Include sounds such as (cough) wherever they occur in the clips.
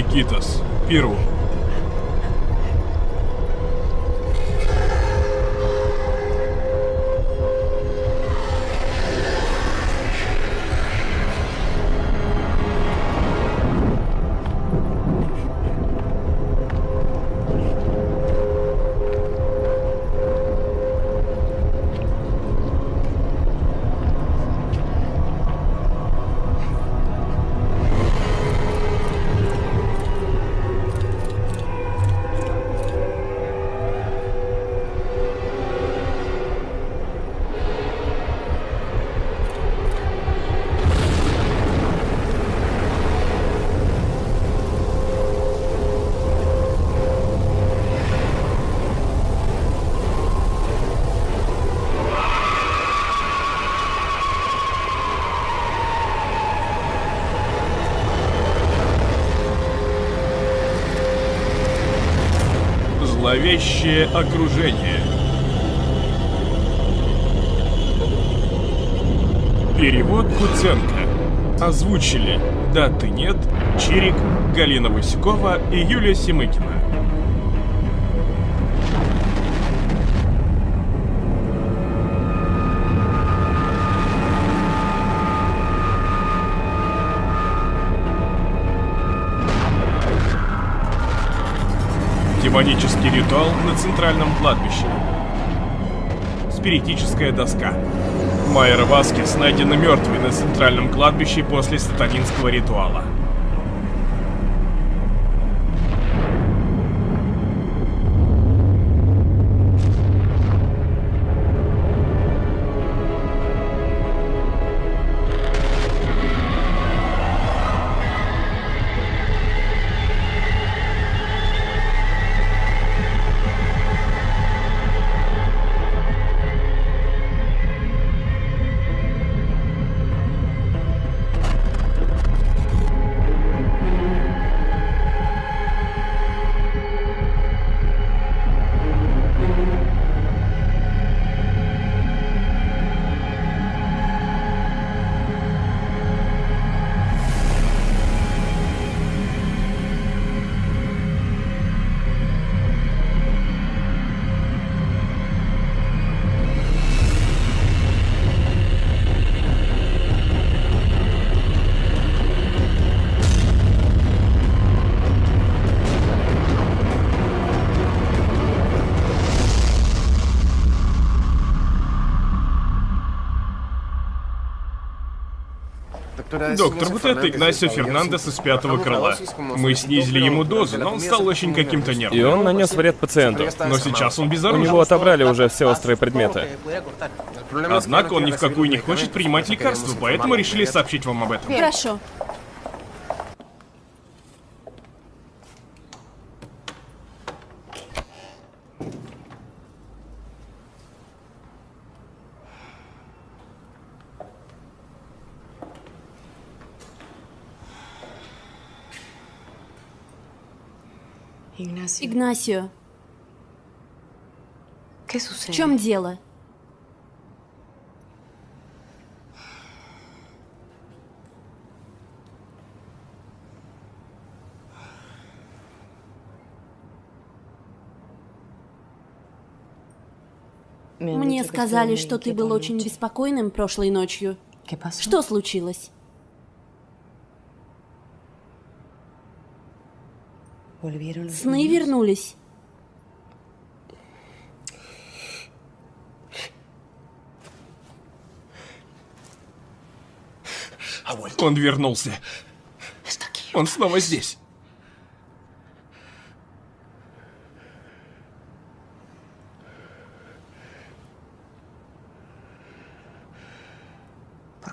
Икитос, Пиру. Зловещее окружение. Перевод Куценко. Озвучили «Да, ты нет», Чирик, Галина Васюкова и Юлия Семыкина. Демонический ритуал на центральном кладбище. Спиритическая доска. Майер Васкес найдена мертвой на центральном кладбище после сатанинского ритуала. Доктор, вот это Игнасио Фернандес из пятого крыла. Мы снизили ему дозу, но он стал очень каким-то нервным. И он нанес вред пациенту. Но сейчас он У безоружен. него отобрали уже все острые предметы. Однако он ни в какую не хочет принимать лекарства, поэтому решили сообщить вам об этом. Хорошо. Игнасио, ¿qué в чем дело? Мне сказали, что ты был очень беспокойным прошлой ночью. Что случилось? Сны вернулись. Он вернулся. Он снова здесь.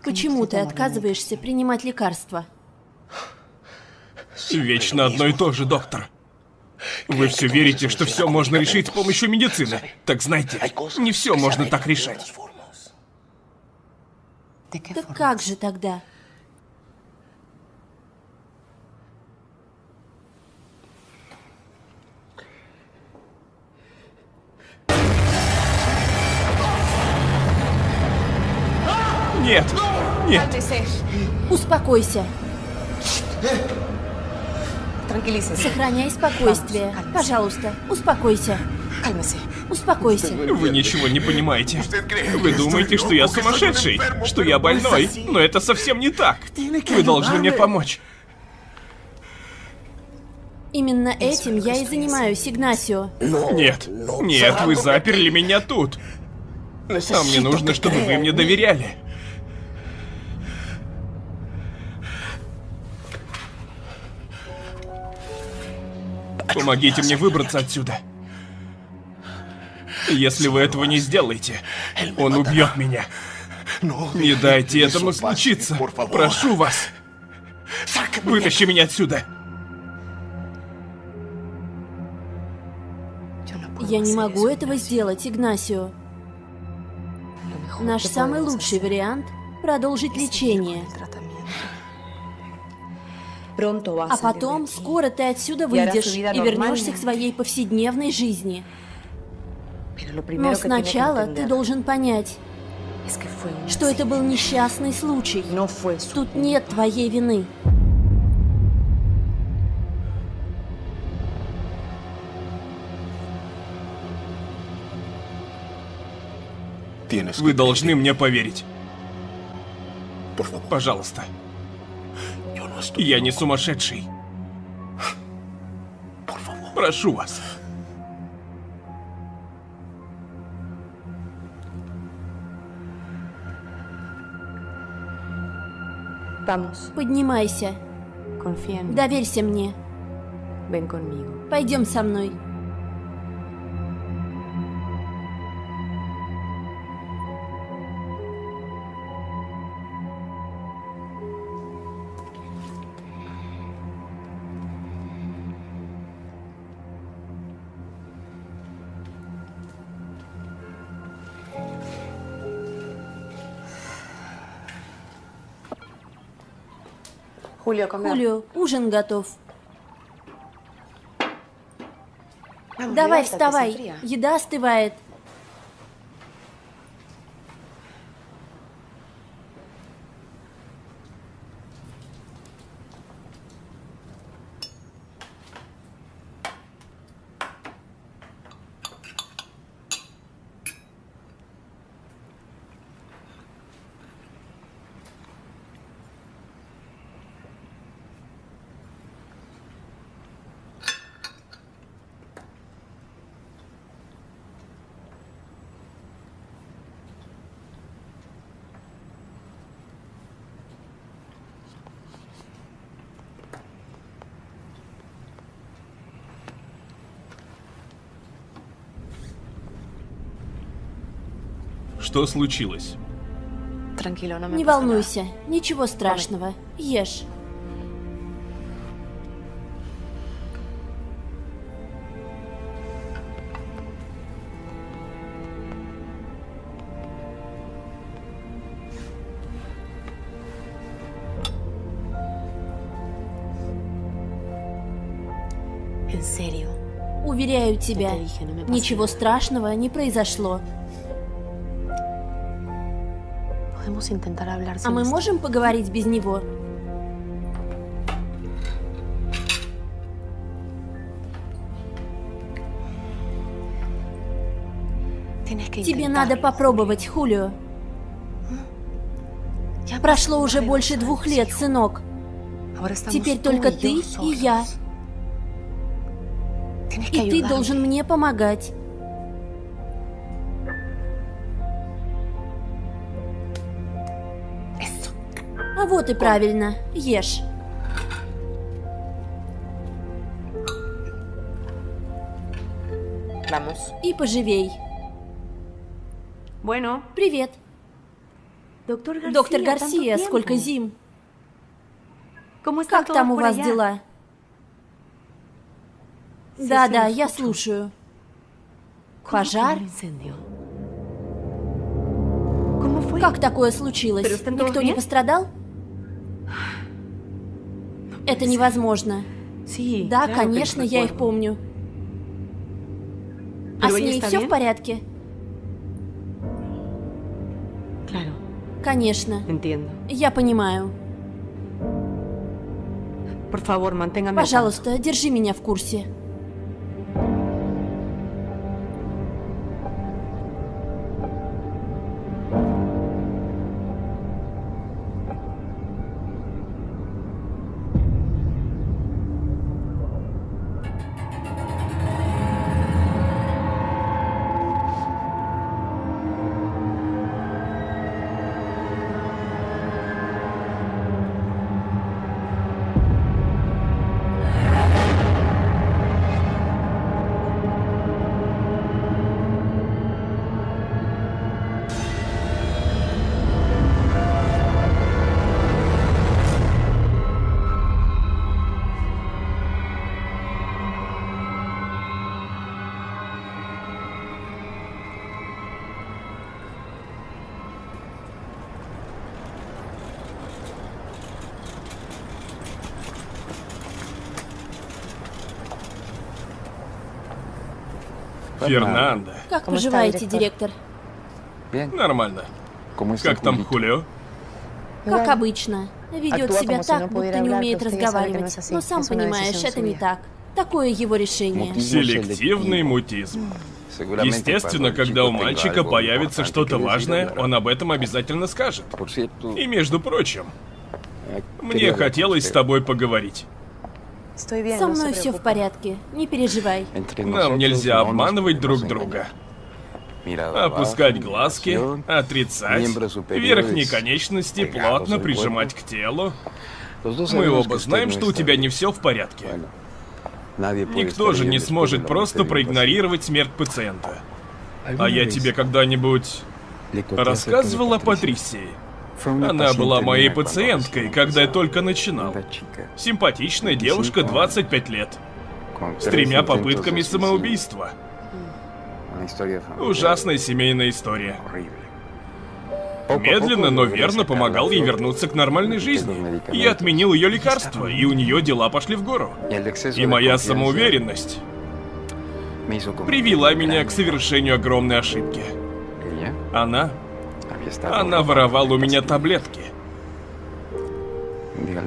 Почему ты отказываешься принимать лекарства? Вечно одно и то же, доктор. Вы все верите, что все можно решить с помощью медицины. Так знайте, не все можно так решать. ¿De qué Так как же тогда? Нет, нет, Успокойся. Сохраняй спокойствие. Пожалуйста, успокойся. Успокойся. Вы ничего не понимаете. Вы думаете, что я сумасшедший, что я больной, но это совсем не так. Вы должны мне помочь. Именно этим я и занимаюсь, Игнасио. Нет, нет, вы заперли меня тут. А мне нужно, чтобы вы мне доверяли. Помогите мне выбраться отсюда. Если вы этого не сделаете, он убьет меня. Не дайте этому случиться. Прошу вас. Вытащи меня отсюда. Я не могу этого сделать, Игнасио. Наш самый лучший вариант – продолжить лечение. А потом, скоро ты отсюда выйдешь и вернешься к своей повседневной жизни. Но сначала ты должен понять, что это был несчастный случай. Тут нет твоей вины. Вы должны мне поверить. Пожалуйста. Я не сумасшедший. Прошу вас. Поднимайся. Доверься мне. Пойдем со мной. Julio, come. Хулио, ужин готов. Давай, вставай. Еда остывает. Что случилось? Не волнуйся, ничего страшного. Ешь. Уверяю тебя, ничего страшного не произошло. А мы можем поговорить без него? Тебе надо попробовать, Хулио. Ya Прошло уже больше двух лет, сынок. Теперь только ты и я. И ты должен мне помогать. А вот и правильно. Ешь. И поживей. Bueno, Привет. doctor García. Доктор Гарсия, сколько зим. ¿Cómo están Как там у вас allá? дела? Да-да, sí, я слушаю. ¿Cómo que Пожар? Как такое случилось? Никто не пострадал? Это невозможно. Да, конечно, я их помню. А с ней все в порядке? Конечно. Я понимаю. Пожалуйста, держи меня в курсе. Фернандо. Как поживаете, директор? Нормально. Как там Хулио? Как обычно. Ведет себя так, будто не умеет разговаривать. Но сам понимаешь, это не так. Такое его решение. Селективный мутизм. Естественно, когда у мальчика появится что-то важное, он об этом обязательно скажет. И между прочим, мне хотелось с тобой поговорить. Со мной все в порядке. Не переживай. Нам нельзя обманывать друг друга. Опускать глазки, отрицать, верхние конечности плотно прижимать к телу. Мы оба знаем, что у тебя не все в порядке. Никто же не сможет просто проигнорировать смерть пациента. А я тебе когда-нибудь рассказывал о Патрисии? Она была моей пациенткой, когда я только начинал. Симпатичная девушка, 25 лет, с тремя попытками самоубийства. Ужасная семейная история. Медленно, но верно помогал ей вернуться к нормальной жизни. Я отменил ее лекарства, и у нее дела пошли в гору. И моя самоуверенность привела меня к совершению огромной ошибки. Она... Она воровала у меня таблетки.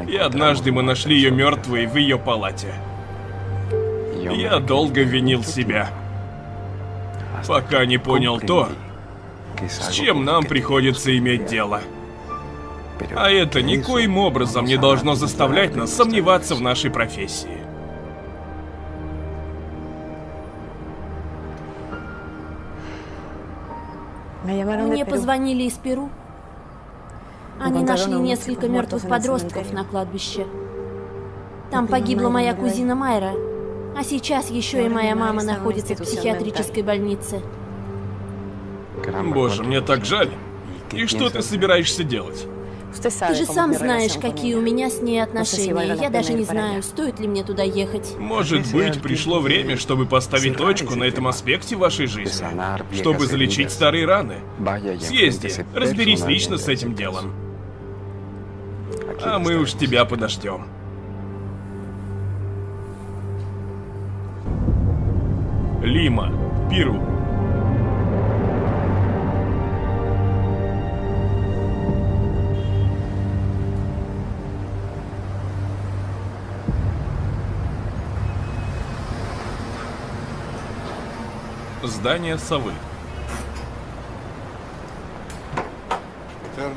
И однажды мы нашли ее мертвой в ее палате. Я долго винил себя, пока не понял то, с чем нам приходится иметь дело. А это никоим образом не должно заставлять нас сомневаться в нашей профессии. Мне Perú. позвонили из Перу. Они Encontraron нашли несколько мертвых подростков на кладбище. Там погибла моя кузина Майра. А сейчас еще и моя мама находится в психиатрической больнице. Боже, мне так жаль. И что ты собираешься делать? Ты же сам знаешь, какие у меня с ней si отношения. Я даже не знаю, стоит ли мне туда ехать. Может быть, пришло время, чтобы поставить точку на этом аспекте вашей жизни, чтобы залечить старые раны. Съезди, разберись лично с этим делом. А мы уж тебя подождем. Лима, Пиру. Здание совы.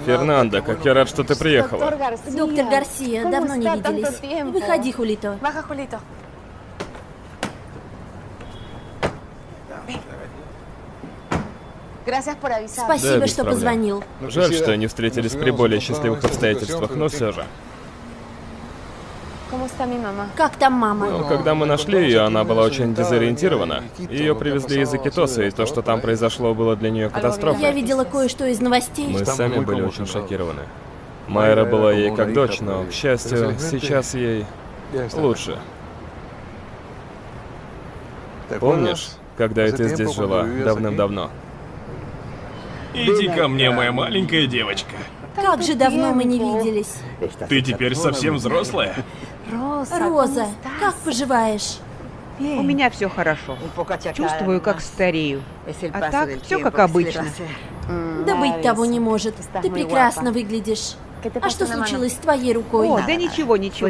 Фернандо, как я рад, что ты приехала. Доктор Гарсия, ¿Cómo давно не виделись. Выходи, Хулито. Спасибо, без что позвонил. Жаль, что не встретились при более счастливых обстоятельствах, но все же. Как там мама? Но когда мы нашли ее, она была очень дезориентирована. Ее привезли из Акитоса, и то, что там произошло, было для нее Я катастрофой. видела кое-что из новостей. Мы сами были очень шокированы. Майра была ей как дочь, но, к счастью, сейчас ей лучше. Помнишь, когда ты здесь жила, давным-давно? Иди ко мне, моя маленькая девочка. Как же давно мы не виделись. Ты теперь совсем взрослая. Роза, ¿cómo estás? как поживаешь? У меня все хорошо. Чувствую, как старею. А так, все как обычно. Да быть того не может. Ты прекрасно выглядишь. ¿Qué te А что случилось с твоей рукой? О, да ничего, ничего.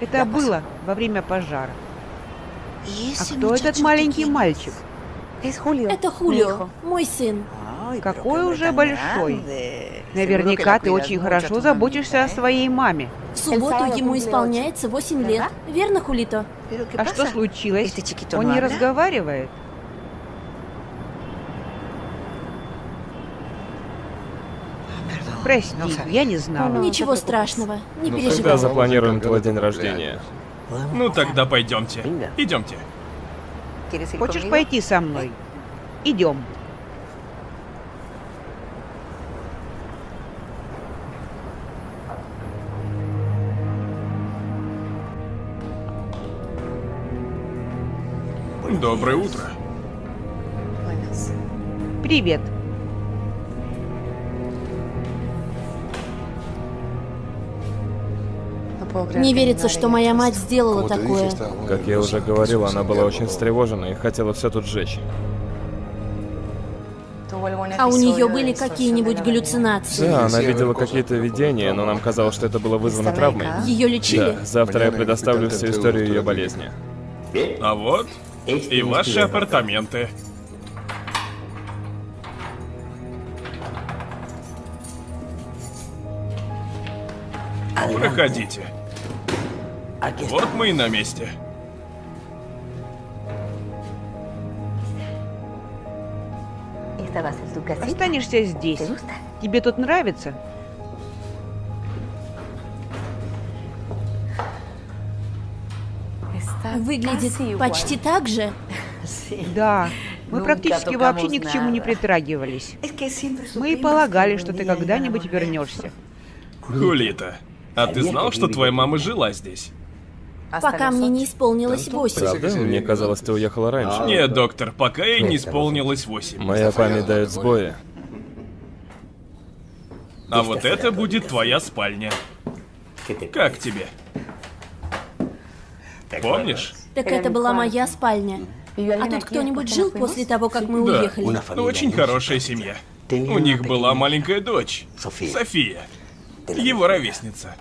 Это было во время пожара. А кто этот маленький мальчик? Это Хулио, мой сын. Какой уже большой. Наверняка ты очень хорошо заботишься о своей маме. В субботу ему исполняется 8 лет. Верно, Хулито? А что случилось? Он не разговаривает? Прости, я не знала. Ничего страшного, не Ну переживай. когда запланируем твой день рождения? Ну тогда пойдемте. Идемте. Хочешь пойти со мной? Идем. Доброе утро. Привет. Не верится, что моя мать сделала такое. Как я уже говорил, она была очень встревожена и хотела все тут сжечь. А у нее были какие-нибудь галлюцинации? Да, она видела какие-то видения, но нам казалось, что это было вызвано травмой. Ее лечили? Да, завтра я предоставлю всю историю ее болезни. А вот и ваши апартаменты. Проходите. Вот мы и на месте. Останешься здесь. Тебе тут нравится? Выглядит почти так же. Да. Мы практически вообще ни к чему не притрагивались. Мы и полагали, что ты когда-нибудь вернешься. Хулита, а ты знал, что твоя мама жила здесь? Пока мне не исполнилось 8. Правда? Мне казалось, ты уехала раньше. Нет, доктор, пока ей не исполнилось восемь. Моя память дает сбои. А вот это будет твоя спальня. Как тебе? Помнишь? Так это была моя спальня. А тут кто-нибудь жил после того, как мы Да. уехали? Очень хорошая семья. У них была маленькая дочь, София. Его ровесница.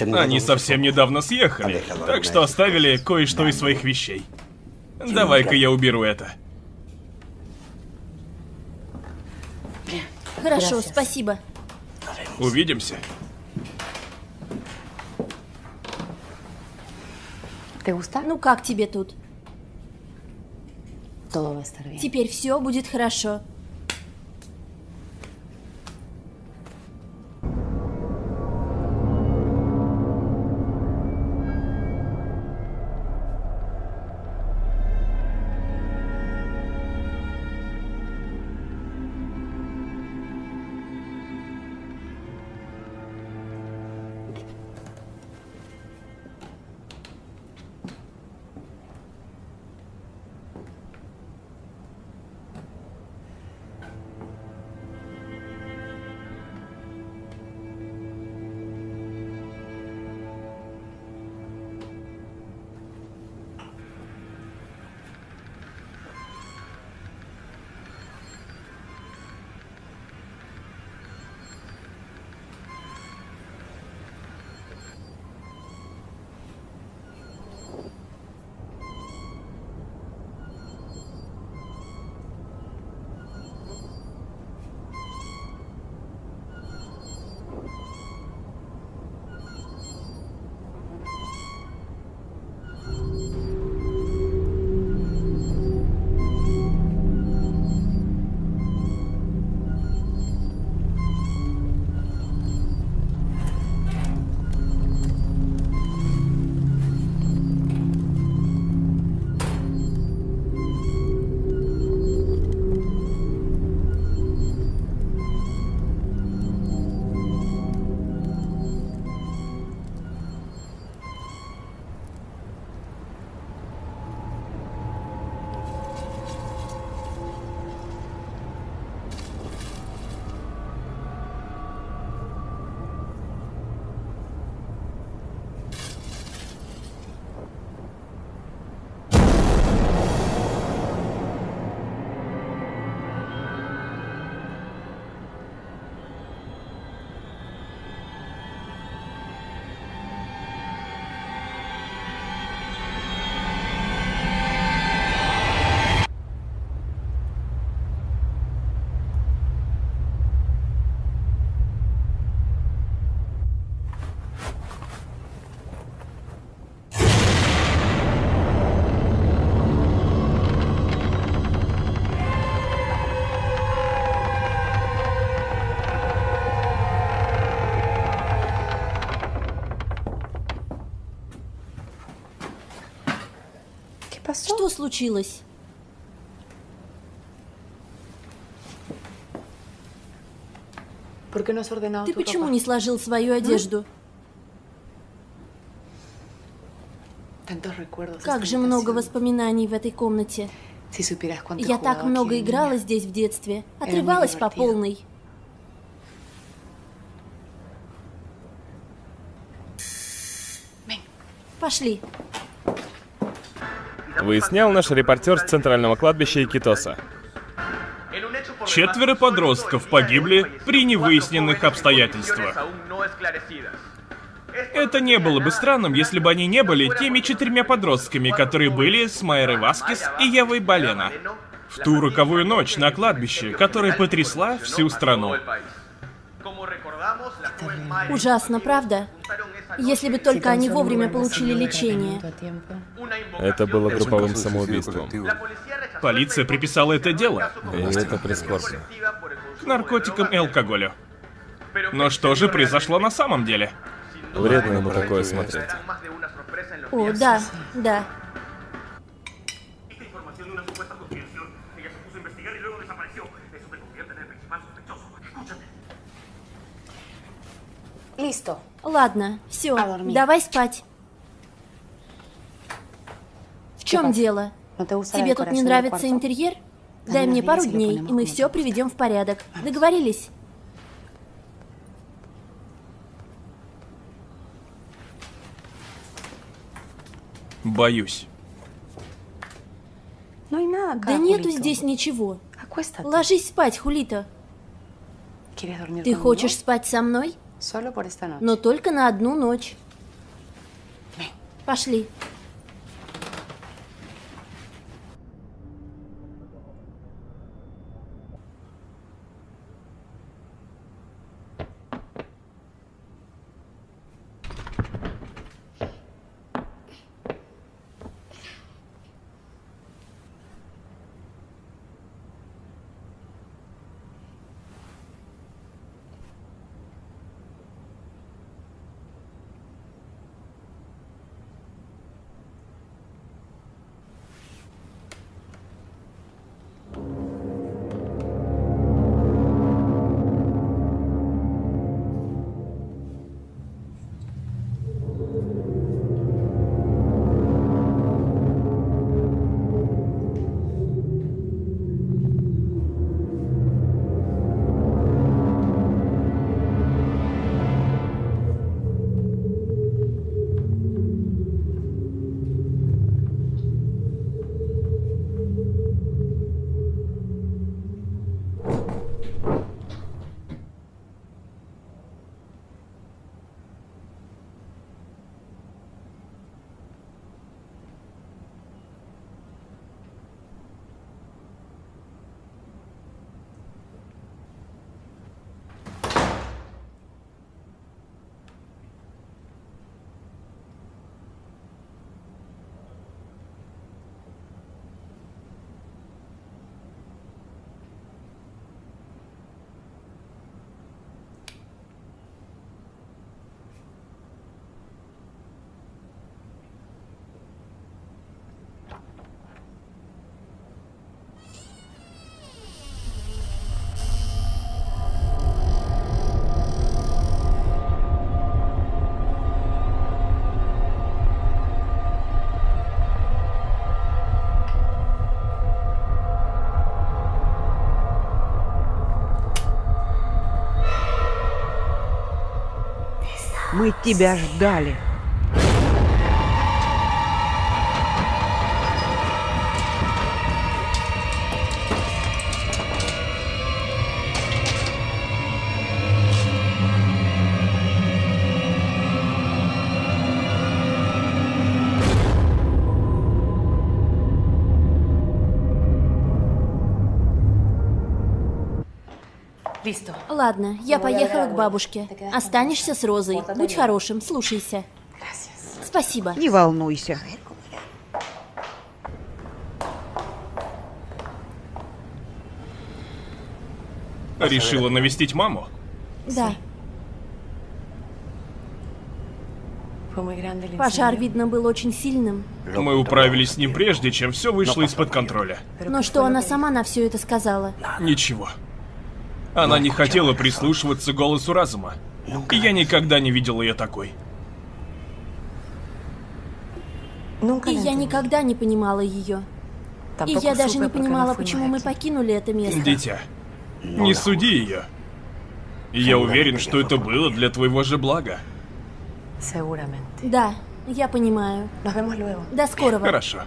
Они совсем недавно съехали, так что оставили кое-что из своих вещей. Давай-ка я уберу это. Хорошо, спасибо. Увидимся. Ну как тебе тут? Теперь все будет хорошо. Случилось? Ты почему не сложил свою одежду? Как же много воспоминаний в этой комнате. Я так много играла здесь в детстве. Отрывалась по полной. Пошли. Выяснял наш репортер с центрального кладбища Икитоса. Четверо подростков погибли при невыясненных обстоятельствах. Это не было бы странным, если бы они не были теми четырьмя подростками, которые были с Майрой Васкис и Евой Балена. В ту роковую ночь на кладбище, которая потрясла всю страну. Ужасно, правда? Если бы только они вовремя получили лечение. Это было групповым самоубийством. Полиция приписала это дело. И это прискорбно. К наркотикам и алкоголю. Но что же произошло на самом деле? Вредно ему такое смотреть. О, да, да. Ладно, все, давай спать. В чем дело? Тебе тут не нравится интерьер? Дай мне пару дней, и мы все приведем в порядок. Договорились? Боюсь. Да нету здесь ничего. Ложись спать, Хулито. Ты хочешь спать со мной? Но только на одну ночь. Пошли. Мы тебя ждали. Ладно, я поехала к бабушке. Останешься с Розой. Будь хорошим, слушайся. Спасибо. Не волнуйся. Решила навестить маму? Да. Пожар, видно, был очень сильным. Мы управились с ним прежде, чем все вышло из-под контроля. Но что она сама на все это сказала? Ничего. Она не хотела прислушиваться голосу разума. И я никогда не видел ее такой. И я никогда не понимала ее. И я даже не понимала, почему мы покинули это место. Дитя, не суди ее. Я уверен, что это было для твоего же блага. Да, я понимаю. До скорого. Хорошо.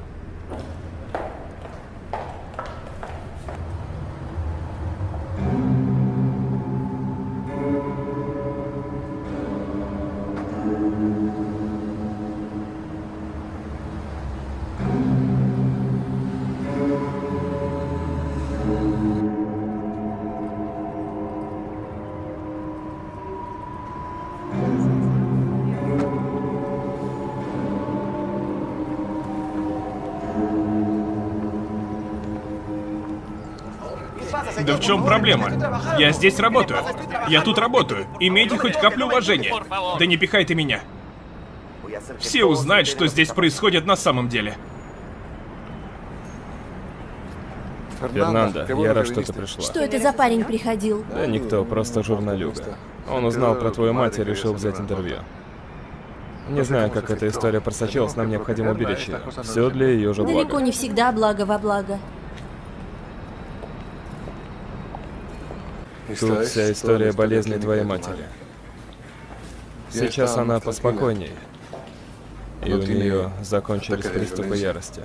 В чем проблема? Я здесь работаю. Я тут работаю. Имейте хоть каплю уважения. Да не пихай ты меня. Все узнают, что здесь происходит на самом деле. Фернандо, я рад, что ты пришла. Что это за парень приходил? Да никто, просто журналюга. Он узнал про твою мать и решил взять интервью. Не знаю, как эта история просочилась, нам необходимо уберечь ее. Все для ее же блага. Далеко не всегда благо во благо. Тут вся история болезни твоей матери. Сейчас она поспокойнее. И у нее закончились приступы ярости.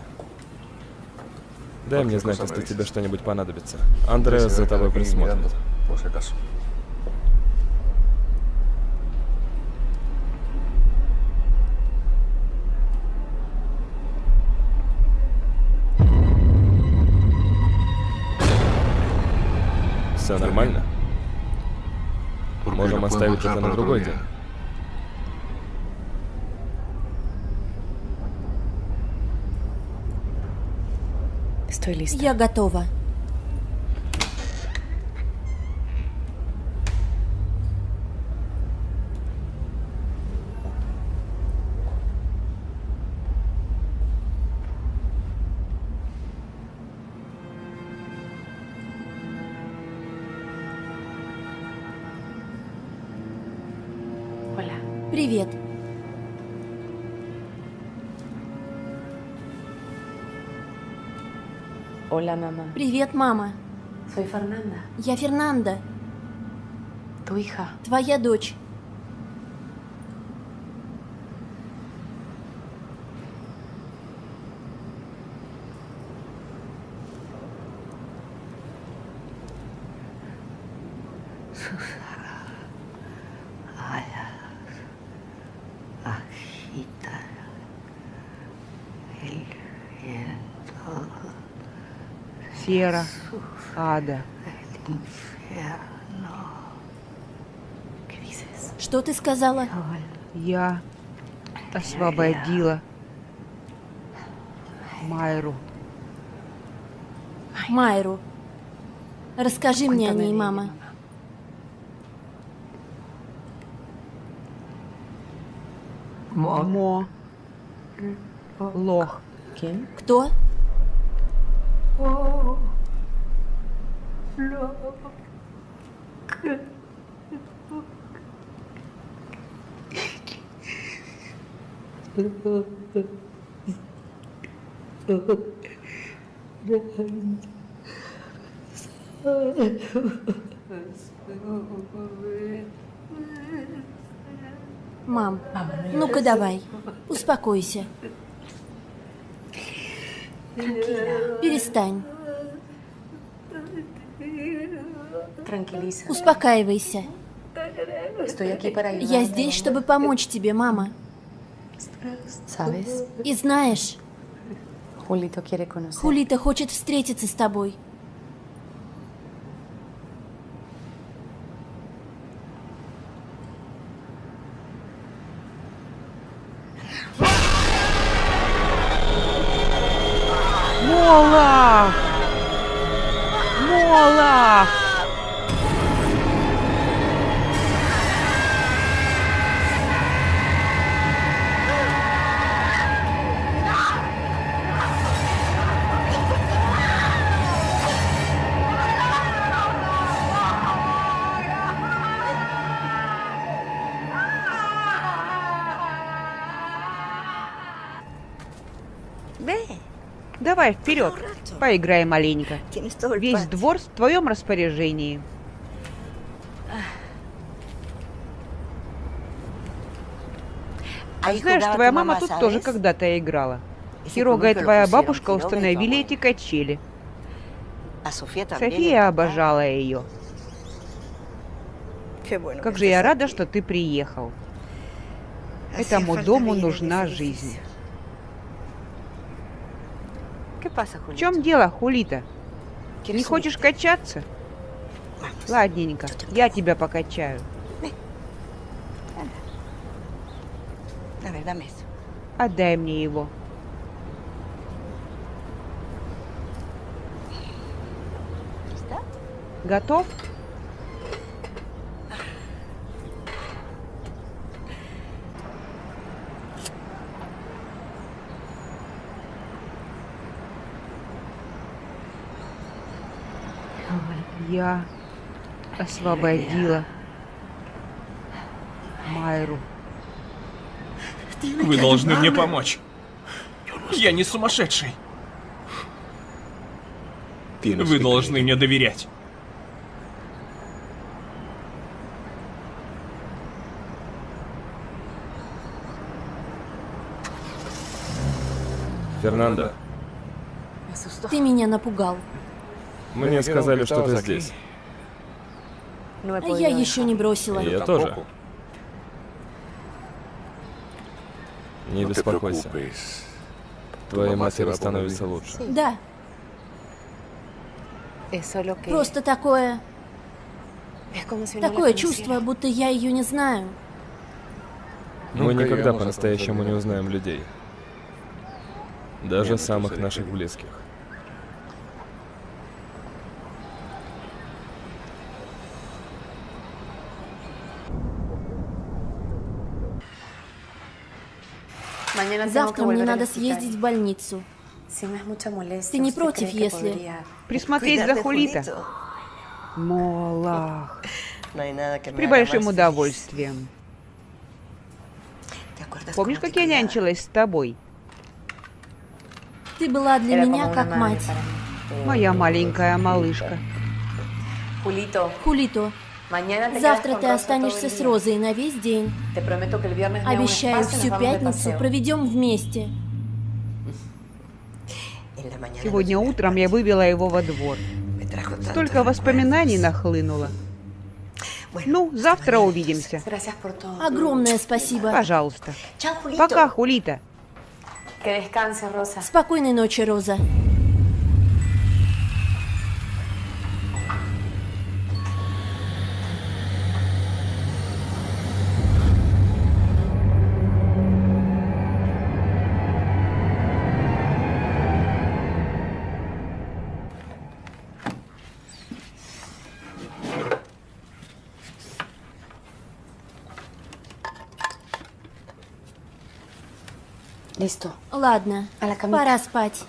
Дай мне знать, если тебе что-нибудь понадобится. Андреас за тобой присмотрит. Все нормально? Можем оставить это на другой день. Я готова. Hola, mamá. Привет, мама. Soy Fernanda. Я Фернанда. Tu hija. Твоя дочь. Сера, ада. Что ты сказала? Я освободила Майру. Майру. Расскажи мне о ней, мама. Мо. Лох. Кто? Мам, ну-ка давай, успокойся. Перестань. Успокаивайся. Я здесь, чтобы помочь тебе, мама. И знаешь, Хулита хочет встретиться с тобой. Давай, вперед. Поиграем маленько. Весь двор в твоем распоряжении. А знаешь, твоя мама тут тоже когда-то играла. Хирога и твоя бабушка установили эти качели. София обожала ее. Как же я рада, что ты приехал. Этому дому нужна жизнь. В чем дело, Хулита? Не хочешь качаться? Ладненько, я тебя покачаю. Отдай мне его. Готов? Я освободила Майру. Вы должны мне помочь. Я не сумасшедший. Вы должны мне доверять. Фернандо. Ты меня напугал. Мне сказали, что ты здесь. Я еще не бросила. Я тоже. Не беспокойся. Твоей матери становится лучше. Да. Просто такое... Такое чувство, будто я ее не знаю. Мы никогда по-настоящему не узнаем людей. Даже самых наших близких. Завтра мне надо съездить в больницу. Ты не против, если... Присмотреть за Хулита? Молах. (laughs) При большим удовольствием. Помнишь, как я нянчилась с тобой? Ты была для меня как мать. Моя маленькая малышка. Хулито, завтра ты останешься с Розой на весь день. Обещаю, всю пятницу проведем вместе. Сегодня утром я вывела его во двор. Столько воспоминаний нахлынуло. Ну, завтра увидимся. Огромное спасибо. Пожалуйста. Пока, Хулита. Спокойной ночи, Роза. Ладно, пора спать.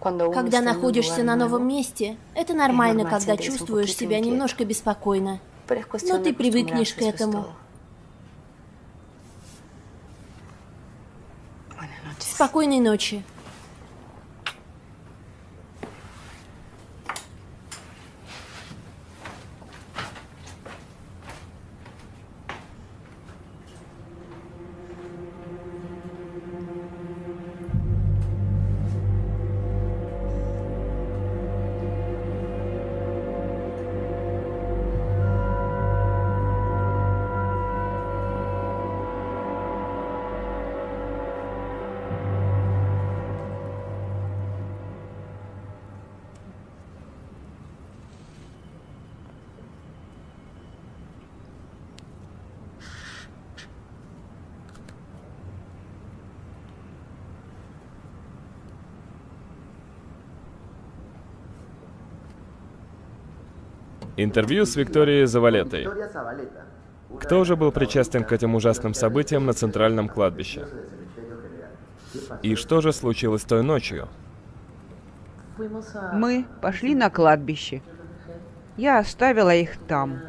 Когда находишься на новом месте, это нормально, когда чувствуешь себя немножко беспокойно. Но ты привыкнешь к этому. Спокойной ночи. Интервью с Викторией Завалетой. Кто уже был причастен к этим ужасным событиям на центральном кладбище? И что же случилось той ночью? Мы пошли на кладбище. Я оставила их там.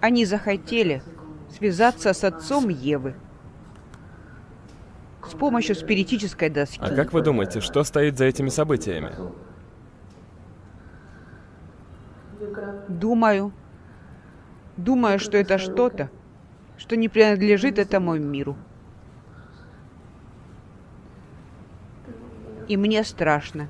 Они захотели связаться с отцом Евы с помощью спиритической доски. А как вы думаете, что стоит за этими событиями? Думаю. Думаю, что это что-то, что не принадлежит этому миру. И мне страшно.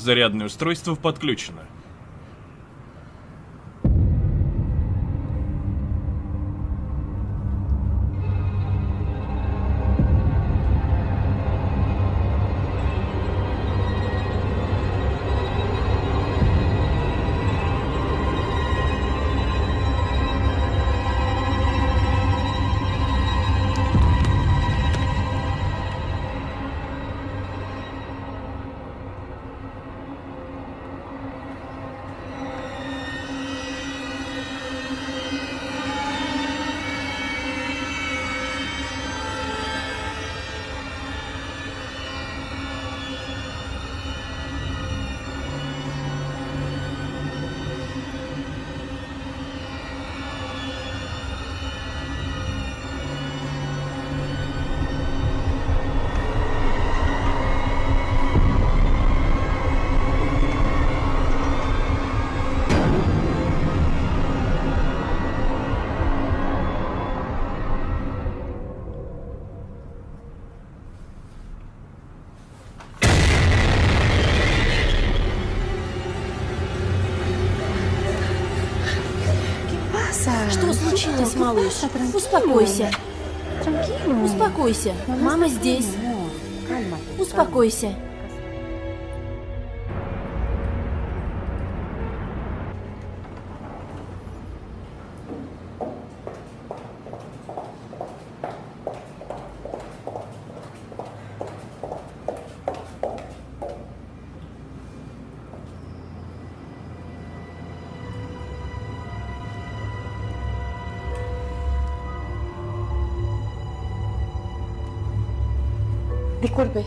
Зарядное устройство подключено. Случилось, малыш? Успокойся. Успокойся. Мама здесь. Успокойся.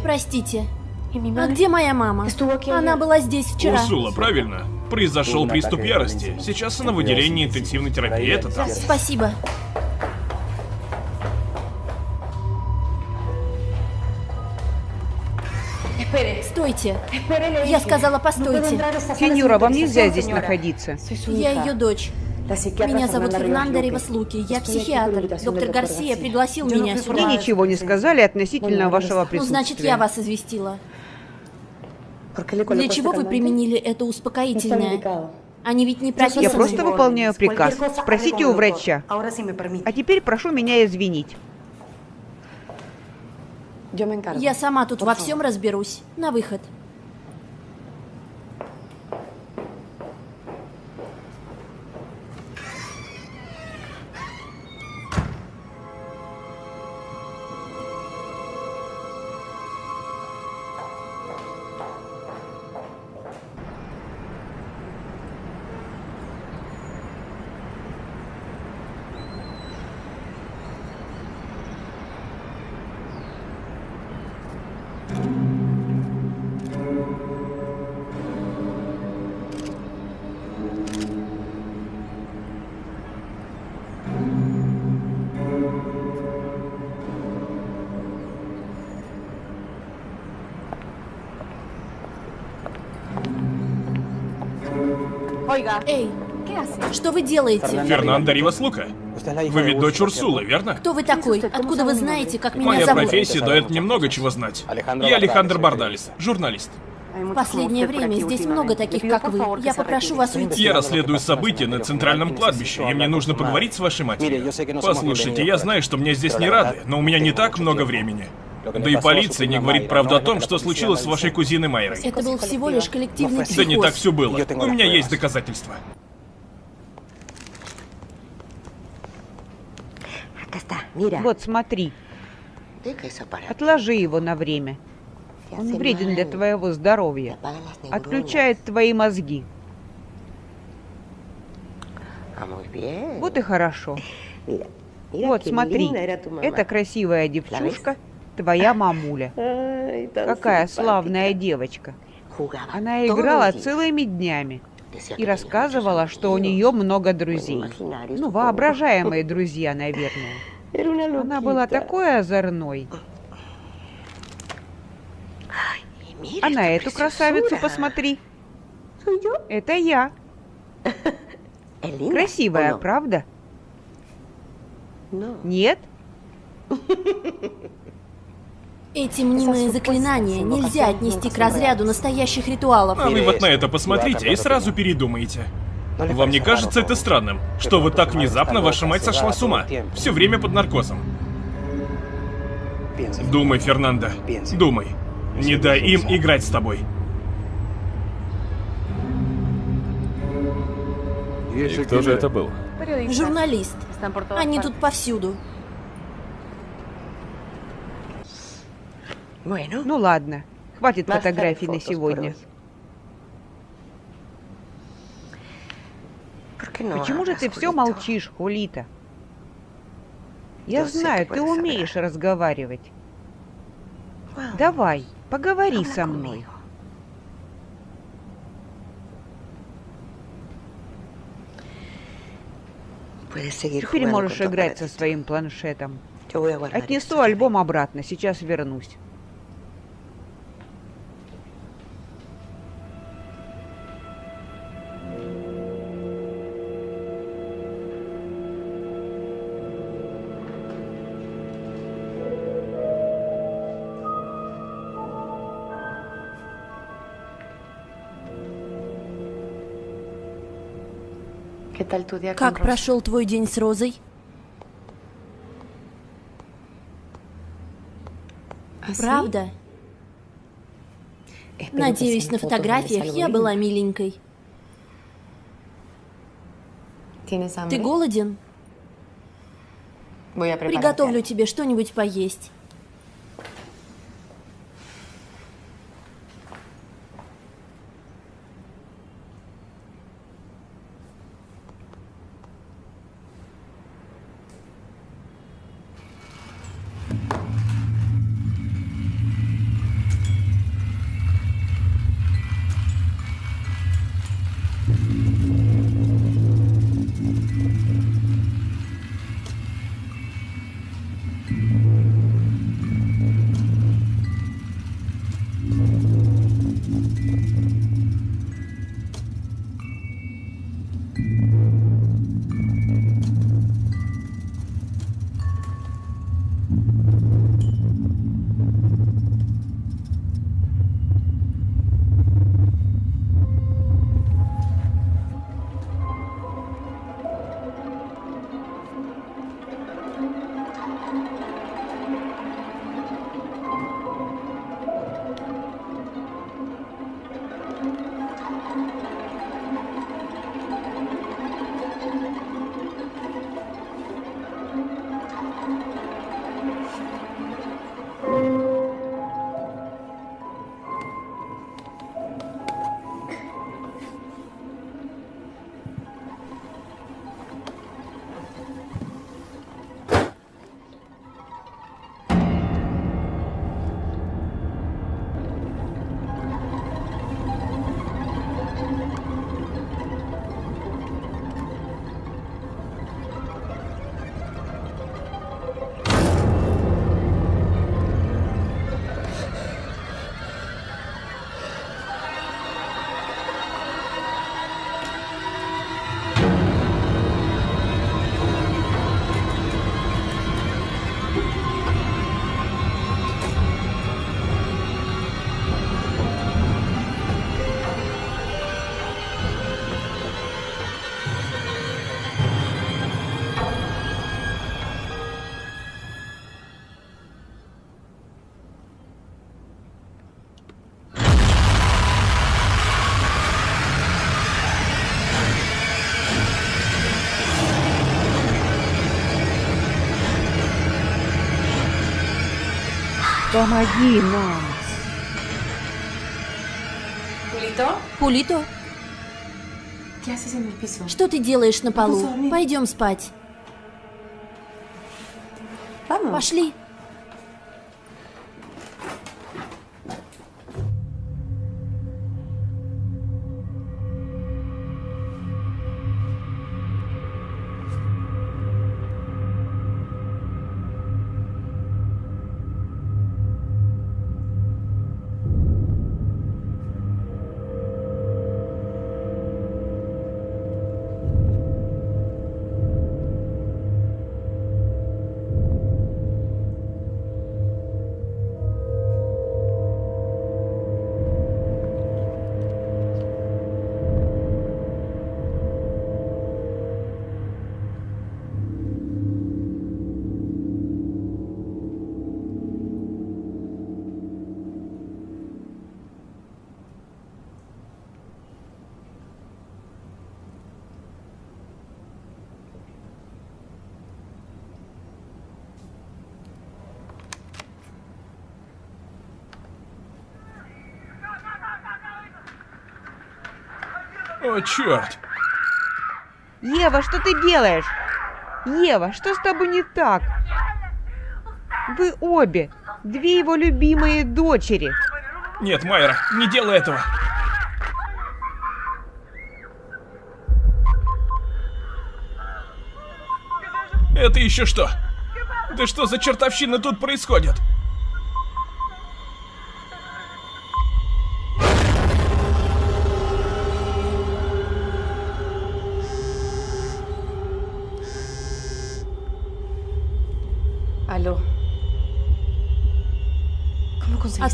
Простите. А где моя мама? Она была здесь вчера. Урсула, правильно? Произошел приступ ярости. Сейчас она в отделении интенсивной терапии, это там. Спасибо. Стойте. Я сказала, постойте. Сеньора, вам нельзя здесь находиться. Я ее дочь. Меня зовут Фернандо Риваслуки, я психиатр. Доктор Гарсия пригласил меня сюда. Мне ничего не сказали относительно вашего присутствия. Ну, значит, я вас известила. Для чего вы применили это успокоительное? Они ведь не прописаны. Я просто выполняю приказ. Спросите у врача. А теперь прошу меня извинить. Я сама тут во всем разберусь. На выход. Oiga. Эй, Что вы делаете? Фернандо Ривас Лука. Вы ведь дочь Урсулы, верно? Кто вы такой? Откуда вы знаете, как меня Моя зовут? профессия дает мне много чего знать. Я Алехандр Бардалис, журналист. В последнее время здесь много таких, как вы. Я попрошу вас уйти. Я расследую события на центральном кладбище, и мне нужно поговорить с вашей матерью. Послушайте, я знаю, что мне здесь не рады, но у меня не так много времени. Да и полиция не говорит правду о том, что случилось с вашей кузиной Майрой. Это был всего лишь коллективный психоз. Да не так все было. У меня есть доказательства. Вот смотри. Отложи его на время. Он вреден для твоего здоровья. Отключает твои мозги. Вот и хорошо. (laughs) Вот, смотри. Это красивая девчушка, твоя мамуля. (laughs) Какая славная девочка. Она играла целыми днями и рассказывала, что у нее много друзей. Ну, воображаемые друзья, наверное. (laughs) Она была такой озорной. А на эту красавицу посмотри. Это я. (laughs) Красивая, правда? Нет? Эти мнимые заклинания нельзя отнести к разряду настоящих ритуалов. А вы вот на это посмотрите и сразу передумаете. Вам не кажется это странным, что вот так внезапно ваша мать сошла с ума? Все время под наркозом. Думай, Фернандо, думай. Не дай им играть с тобой. И кто же это был? Журналист. Они тут повсюду. Ну ладно, хватит фотографий на сегодня. Почему же ты все молчишь, Хулита? Я знаю, ты умеешь разговаривать. Давай, поговори со мной. Теперь можешь играть со своим планшетом. Отнесу альбом обратно, сейчас вернусь. Как прошел твой день с Розой? Правда? Надеюсь, на фотографиях я была миленькой. Ты голоден? Приготовлю тебе что-нибудь поесть. Помоги нам. Хулито? Хулито? Что ты делаешь на полу? Пойдем спать. Пошли. О, черт! Ева, что ты делаешь? Ева, что с тобой не так? Вы обе, две его любимые дочери. Нет, Майра, не делай этого. Это еще что? Да что за чертовщина тут происходит?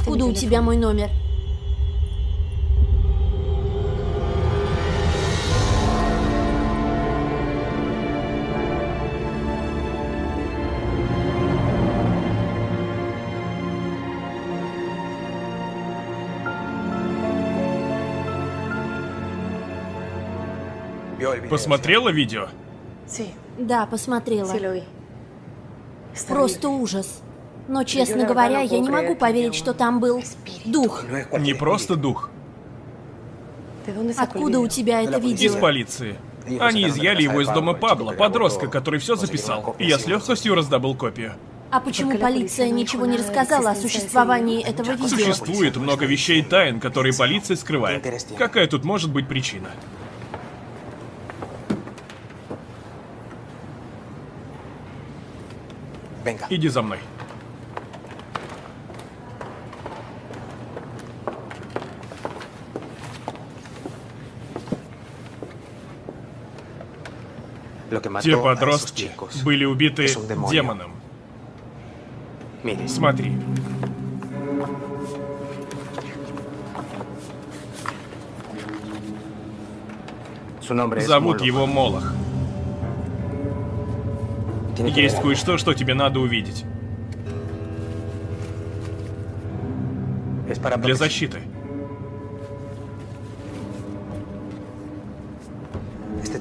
Откуда у тебя мой номер? Посмотрела видео? Да, посмотрела. Просто ужас. Но, честно говоря, я не могу поверить, что там был дух. Не просто дух. Откуда у тебя это видео? Из полиции. Они изъяли его из дома Пабло, подростка, который все записал. И я с легкостью раздобыл копию. А почему полиция ничего не рассказала о существовании этого видео? Существует много вещей тайн, которые полиция скрывает. Какая тут может быть причина? Иди за мной. Те подростки были убиты демоном. Смотри. Зовут его Молох. Есть кое-что, что тебе надо увидеть. Для защиты.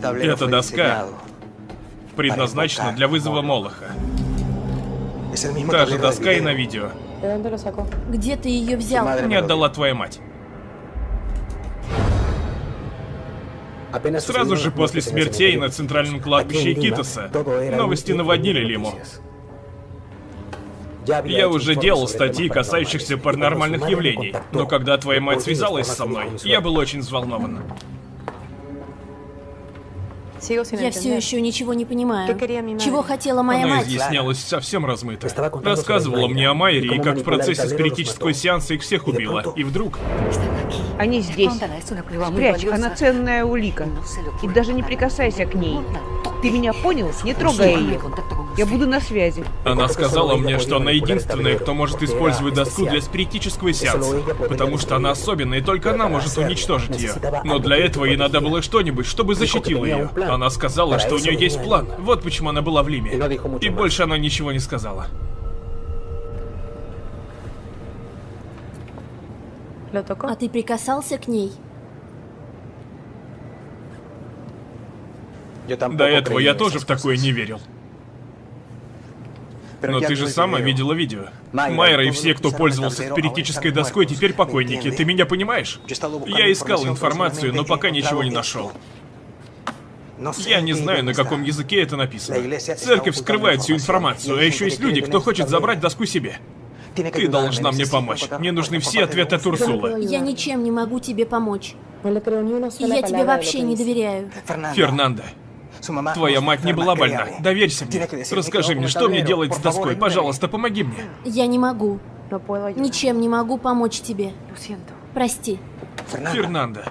Эта доска предназначена для вызова Молоха. Та же доска и на видео. Где ты ее взял? Мне отдала твоя мать. Сразу же после смертей на центральном кладбище Китоса новости наводнили Лиму. Я уже делал статьи, касающихся паранормальных явлений, но когда твоя мать связалась со мной, я был очень взволнован. Я все еще ничего не понимаю. Чего хотела моя Она мать? изъяснялась совсем размыто. Рассказывала мне о Майере и как в процессе спиритического сеанса их всех убила. И вдруг... Они здесь. Спрячь, она ценная улика. И даже не прикасайся к ней. Ты меня понял? Не трогай ее. Я буду на связи. Она сказала мне, что она единственная, кто может использовать доску для спиритического сеанса. Потому что она особенная, и только она может уничтожить ее. Но для этого ей надо было что-нибудь, чтобы защитило ее. Она сказала, что у нее есть план. Вот почему она была в Лиме. И больше она ничего не сказала. А ты прикасался к ней? До этого я тоже в такое не верил. Но ты же сама видела видео. Майра и все, кто пользовался спиритической доской, теперь покойники. Ты меня понимаешь? Я искал информацию, но пока ничего не нашел. Я не знаю, на каком языке это написано. Церковь скрывает всю информацию, а еще есть люди, кто хочет забрать доску себе. Ты должна мне помочь. Мне нужны все ответы от Урсулы. Я ничем не могу тебе помочь. Я тебе вообще не доверяю. Фернандо, твоя мать не была больна. Доверься мне. Расскажи мне, что мне делать с доской? Пожалуйста, помоги мне. Я не могу. Ничем не могу помочь тебе. Прости. Фернандо.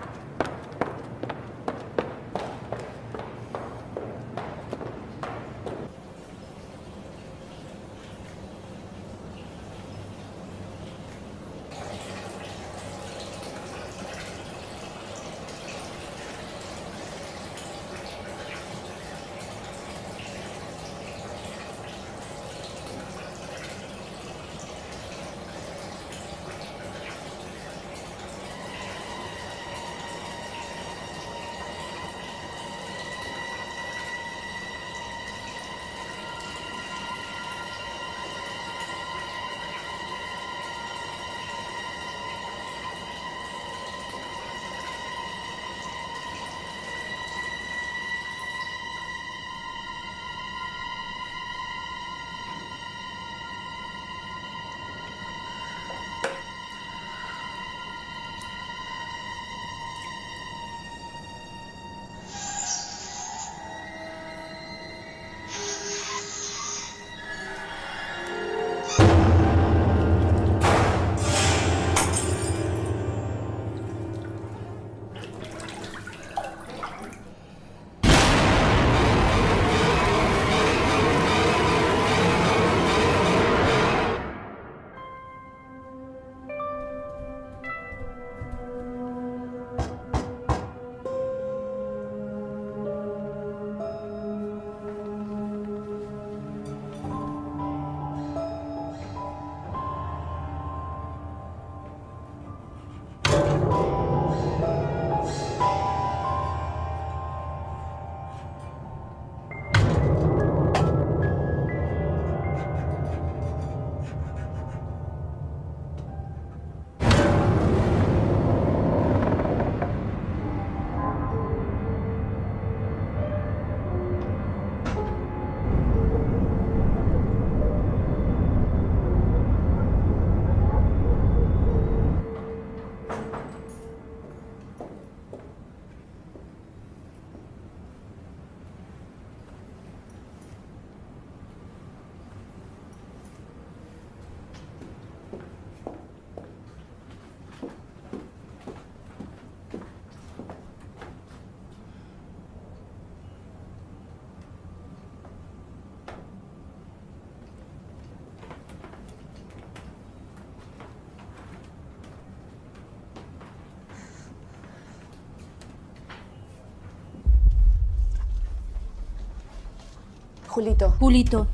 Julito. Julito.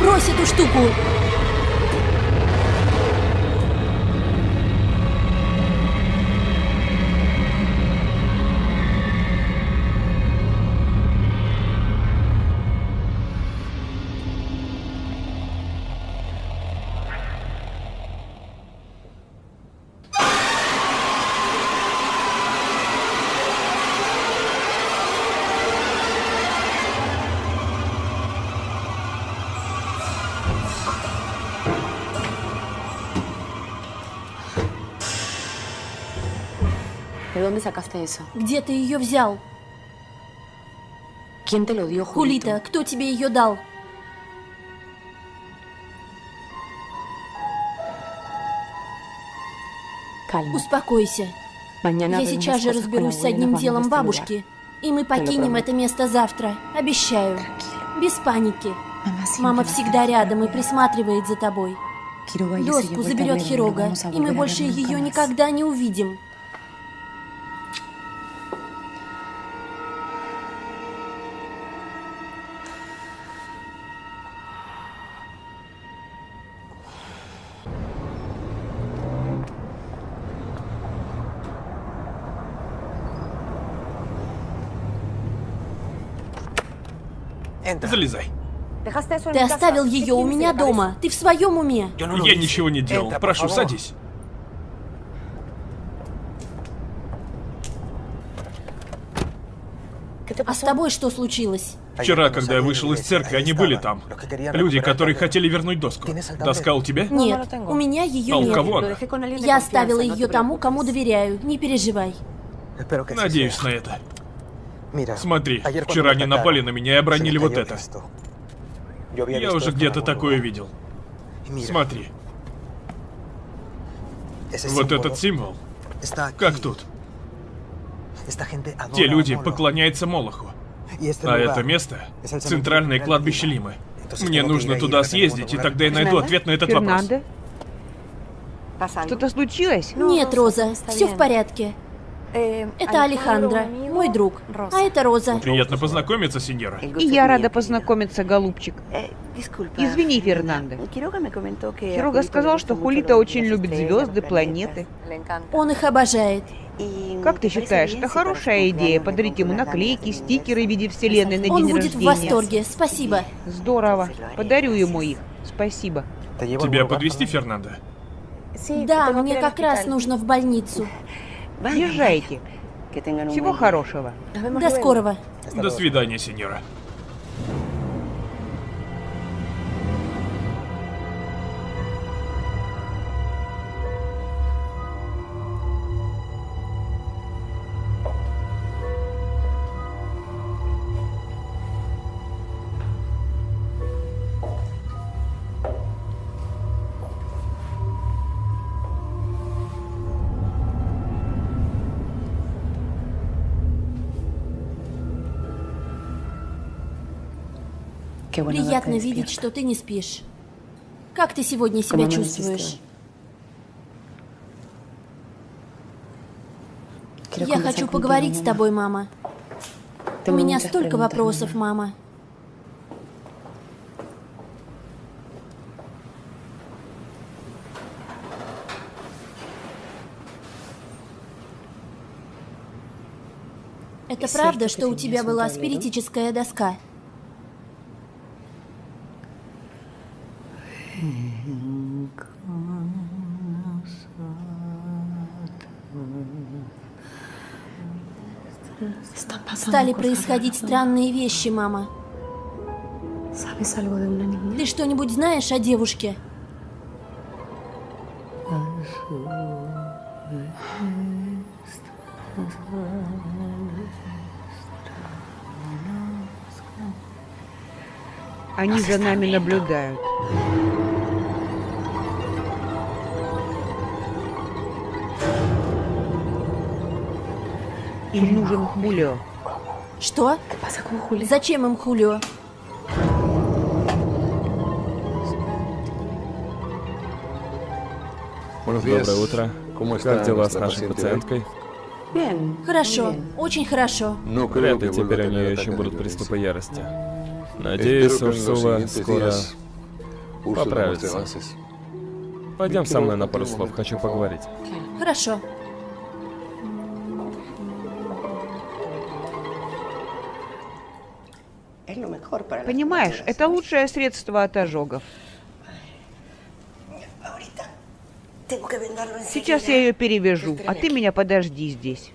Брось эту штуку! Dónde sacaste eso? Где ты ее взял? ¿Quién te lo dio, Julito? Хулита, кто тебе ее дал? Calma. Успокойся. Я сейчас же разберусь с одним делом бабушки, и мы покинем это место завтра. Обещаю. Без паники. Мама всегда рядом и присматривает за тобой. Доску заберет Хирога, и мы больше ее никогда не увидим. Залезай. Ты оставил ее у меня дома. Ты в своем уме? Я ничего не делал. Прошу, садись. А с тобой что случилось? Вчера, когда я вышел из церкви, они были там. Люди, которые хотели вернуть доску. Доска у тебя? Нет, у меня ее А у нет. кого она? Я оставила ее тому, кому доверяю. Не переживай. Надеюсь на это. Смотри, вчера они напали на меня и обронили вот это. Я уже где-то такое видел. Смотри, вот этот символ. Как тут? Те люди поклоняются Молоху. А это место — центральное кладбище Лимы. Мне нужно туда съездить, и тогда я найду ответ на этот вопрос. Что-то случилось? Нет, Роза, все в порядке. Это Алехандро, мой друг. А это Роза. Приятно познакомиться, сеньора. И я рада познакомиться, голубчик. Извини, Фернандо. Хирога сказал, что Хулита очень любит звезды, планеты. Он их обожает. Как ты считаешь, это хорошая идея подарить ему наклейки, стикеры в виде вселенной на Он день будет в рождения? восторге. Спасибо. Здорово. Подарю ему их. Спасибо. Тебя подвести, Фернандо? Да, мне как раз нужно в больницу. (laughs) Езжайте. Всего хорошего. До скорого. До свидания, сеньора. Приятно видеть, что ты не спишь. Как ты сегодня себя чувствуешь? Я хочу поговорить с тобой, мама. У меня столько вопросов, мама. Это правда, что у тебя была спиритическая доска? Стали происходить странные вещи, мама. Ты что-нибудь знаешь о девушке? Они за нами наблюдают. Им нужен Хулио. Что? Зачем им Хулио? Доброе утро. Как дела с нашей пациенткой? Хорошо, очень хорошо. Вряд ли теперь у нее еще будут приступы ярости. Надеюсь, Урсула скоро поправится. Пойдем со мной на пару слов, хочу поговорить. Хорошо. Понимаешь, это лучшее средство от ожогов. Сейчас я ее перевяжу, а ты меня подожди здесь.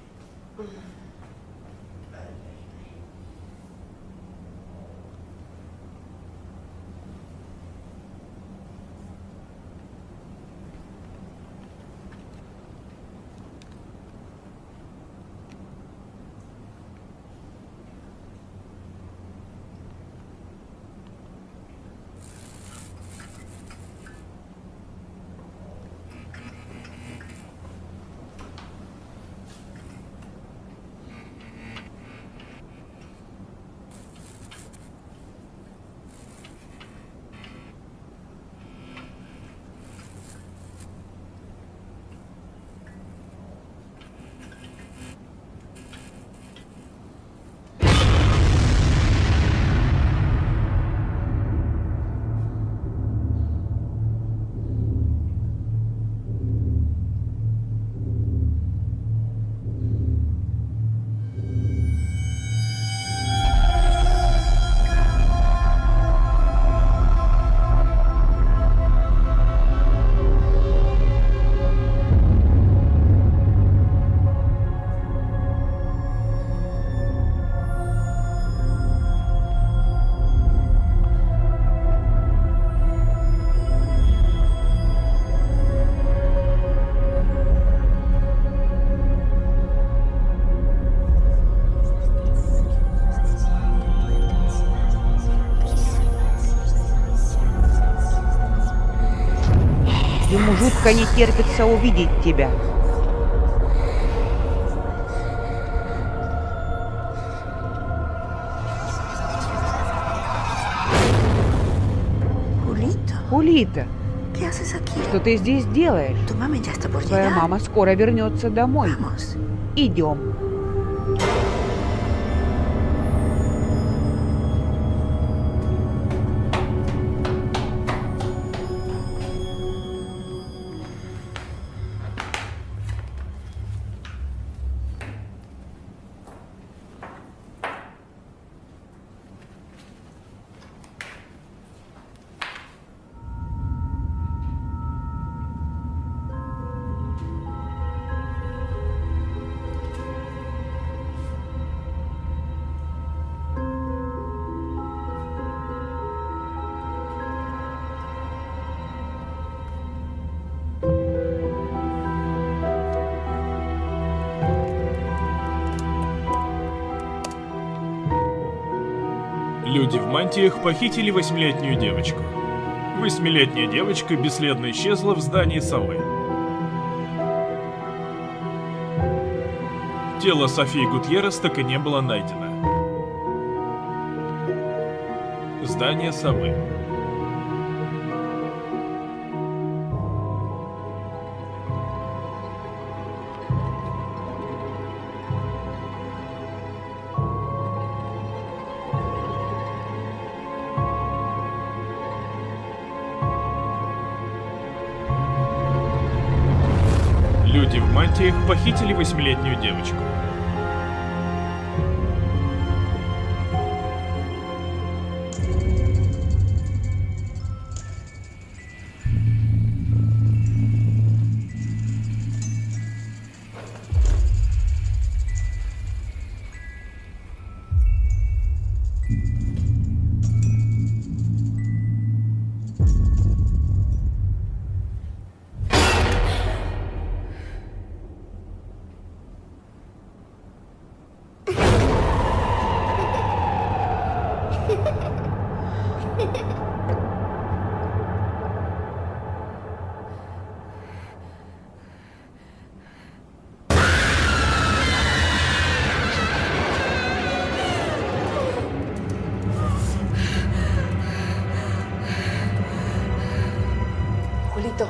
Жутко не терпится увидеть тебя. Улита, что ты здесь делаешь? Твоя мама скоро вернется домой. Идем. Мантиях похитили восьмилетнюю девочку. Восьмилетняя девочка бесследно исчезла в здании совы. Тело Софии Гутьеррес так и не было найдено. Здание совы. Мантиях похитили восьмилетнюю девочку.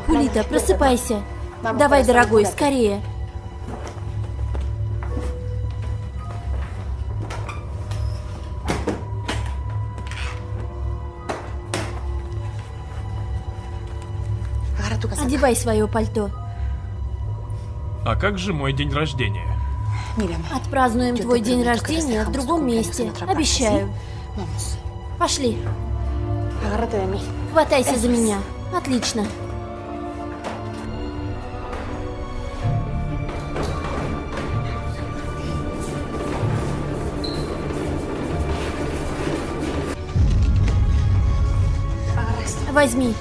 Хулита, просыпайся. Давай, дорогой, скорее. Одевай свое пальто. А как же мой день рождения? Отпразднуем твой день рождения в другом месте. Обещаю. Пошли. Хватайся за меня. Отлично. Возьми.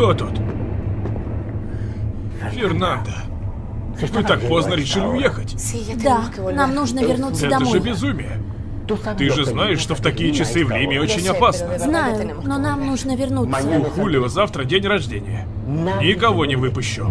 Кто тут? Фернандо. Вы так поздно решили уехать. Да, нам нужно вернуться Это домой. же безумие. Ты же знаешь, что в такие часы в Лиме очень опасно. Знаю, но нам нужно вернуться. У Хулио завтра день рождения. Никого не выпущу.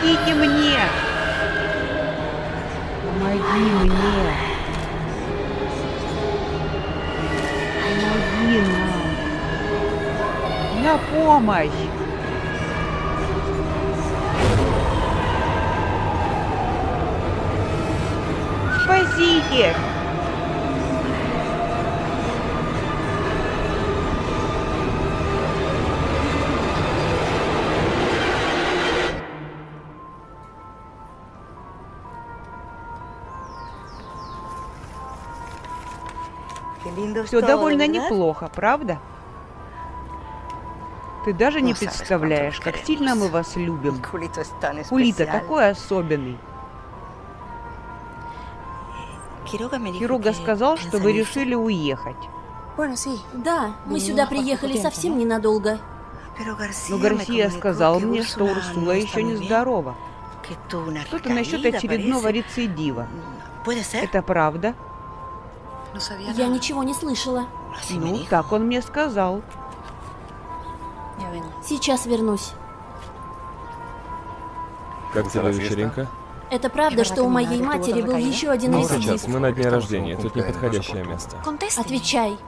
Помогите мне! Помоги мне! Помоги нам! На помощь! Все довольно неплохо, правда? Ты даже не представляешь, как сильно мы вас любим. (laughs) Хулита такой особенный. Хируга сказал, что вы решили уехать. Да, мы сюда приехали совсем ненадолго. Но Гарсия сказал мне, что Урсула еще не здорова. Что-то насчет очередного рецидива. Это правда? Я ничего не слышала. Ну, так он мне сказал. Сейчас вернусь. Как тебе вечеринка? Это правда, что у моей матери был еще один Ну, рецидив? сейчас, мы на дне рождения, тут неподходящее место. Отвечай.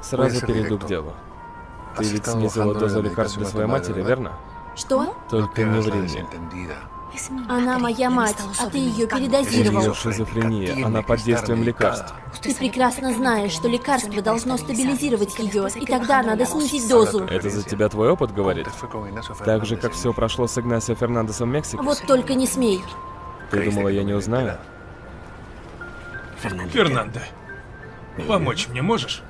Сразу перейду к делу. Ты ведь снизила дозу лекарств для своей матери, верно? Что? Только не ври мне. Она моя мать, а ты ее У нее передозировал. шизофрения, она под действием лекарств. Ты прекрасно знаешь, что лекарство должно стабилизировать ее, и тогда надо снизить дозу. Это за тебя твой опыт говорит? Так же, как все прошло с Игнасио Фернандесом в Мексике? Вот только не смей. Ты думала, я не узнаю? Фернандо, помочь мне можешь?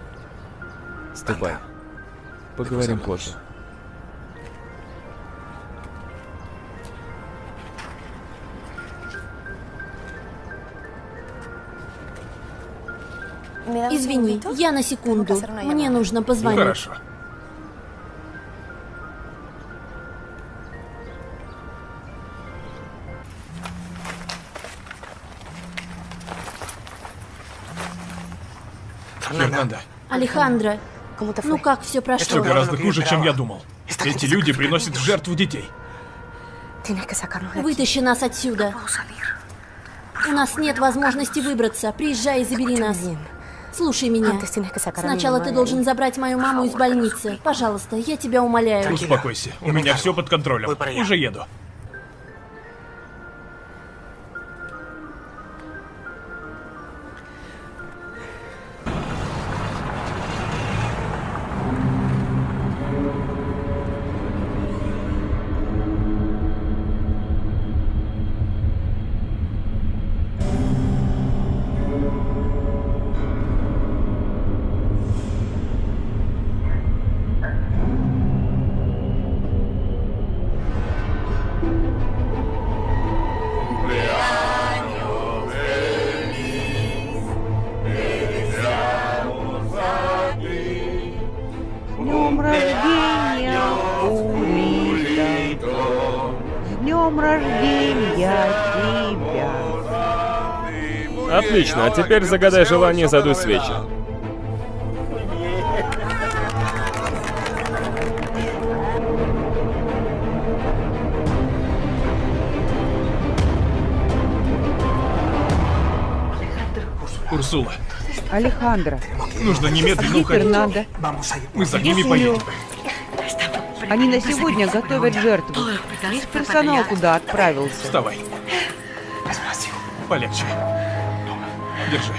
Ступай. Поговорим позже. Извини, я на секунду. Мне нужно позвонить. Хорошо. Фернандо, Алехандро, ну как все все прошло? гораздо хуже, чем я думал. Эти люди приносят в жертву детей. Вытащи нас отсюда. У нас нет возможности выбраться. Приезжай и забери нас. Слушай меня. Сначала ты должен забрать мою маму из больницы. Пожалуйста, я тебя умоляю. Успокойся, у меня все под контролем. Уже еду. Днем рождения тебя! Отлично, а теперь загадай желание и задуй свечи. Урсула, Алехандро, нужно немедленно уходить. Фернандо? Мы за ними поедем. Они на сегодня готовят жертву. Весь персонал туда отправился. Вставай. Полегче. Держи.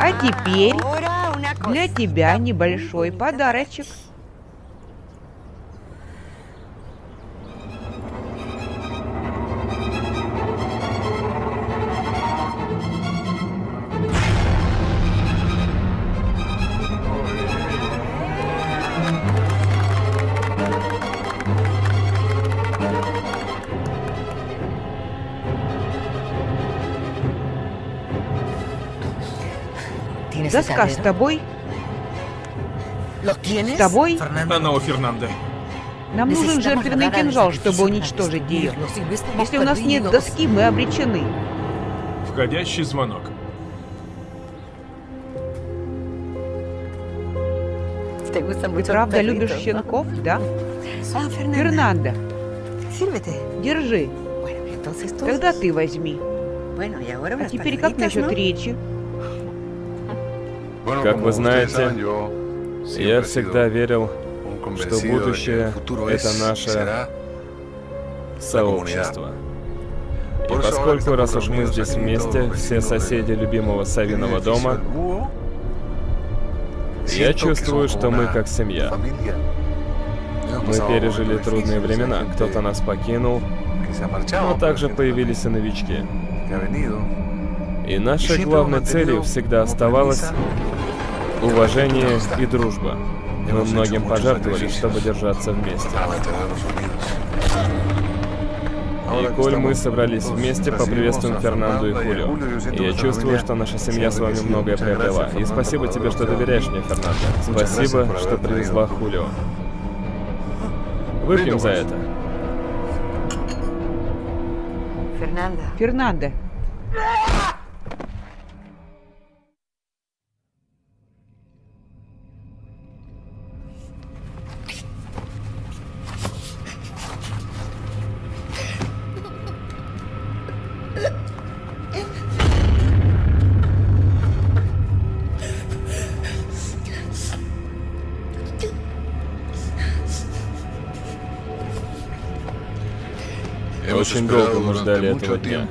А теперь для тебя небольшой подарочек. Доска с тобой? С тобой? Она у Фернандо. Нам нужен жертвенный кинжал, чтобы уничтожить ее. Если у нас нет доски, мы обречены. Входящий звонок. Правда, любишь щенков, да? Фернандо, держи. Тогда ты возьми. А теперь как насчет речи? Как вы знаете, я всегда верил, что будущее — это наше сообщество. И поскольку, раз уж мы здесь вместе, все соседи любимого Савиного дома, я чувствую, что мы как семья. Мы пережили трудные времена, кто-то нас покинул, но также появились и новички. И нашей главной целью всегда оставалось уважение и дружба. Мы многим пожертвовали, чтобы держаться вместе. И коль мы собрались вместе, поприветствуем Фернанду и Хулио. И я чувствую, что наша семья с вами многое приобрела. И спасибо тебе, что доверяешь мне, Фернандо. Спасибо, что привезла Хулио. Выпьем за это. Фернандо. Фернандо. Очень долго мы ждали этого дня.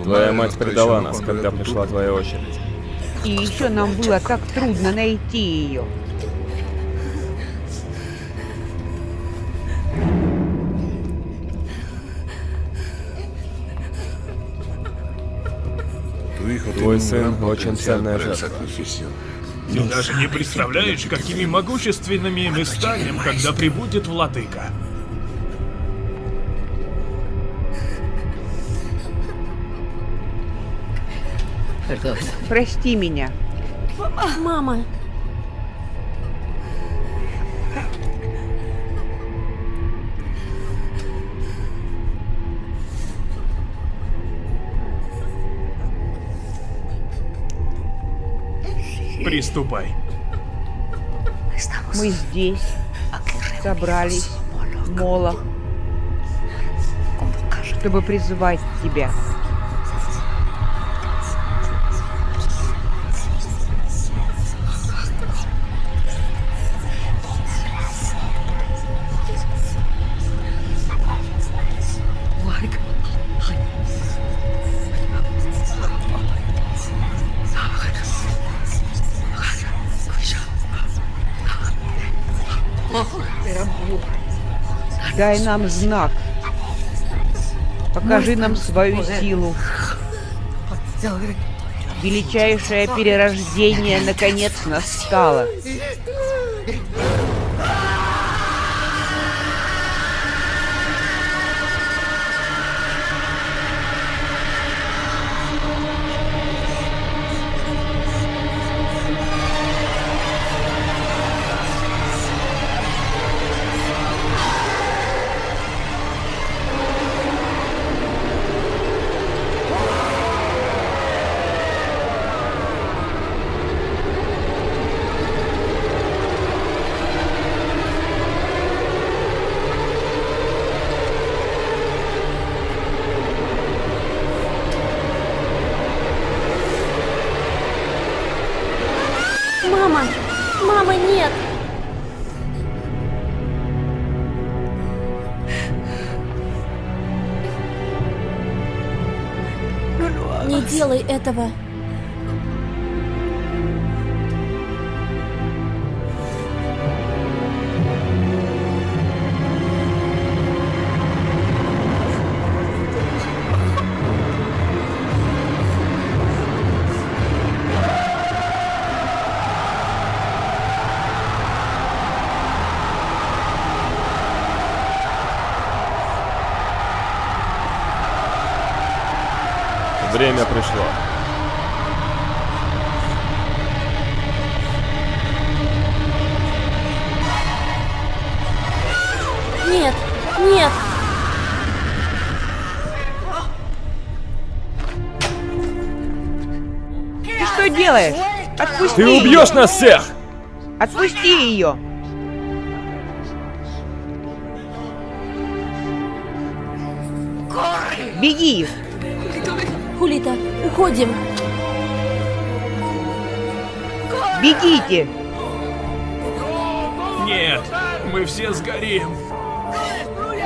Твоя мать предала нас, когда пришла твоя очередь. И еще нам было так трудно найти ее. Твой сын очень ценная жертва. Ты даже не представляешь, какими могущественными мы станем, когда прибудет владыка. Прости меня. Мама. Приступай. Мы здесь собрались, Молох, чтобы призывать тебя. Дай нам знак. Покажи нам свою силу. Величайшее перерождение наконец настало. Нет! Не делай этого. Убьешь нас всех! Отпусти ее! Беги! Хулита, уходим! Бегите! Нет, мы все сгорим.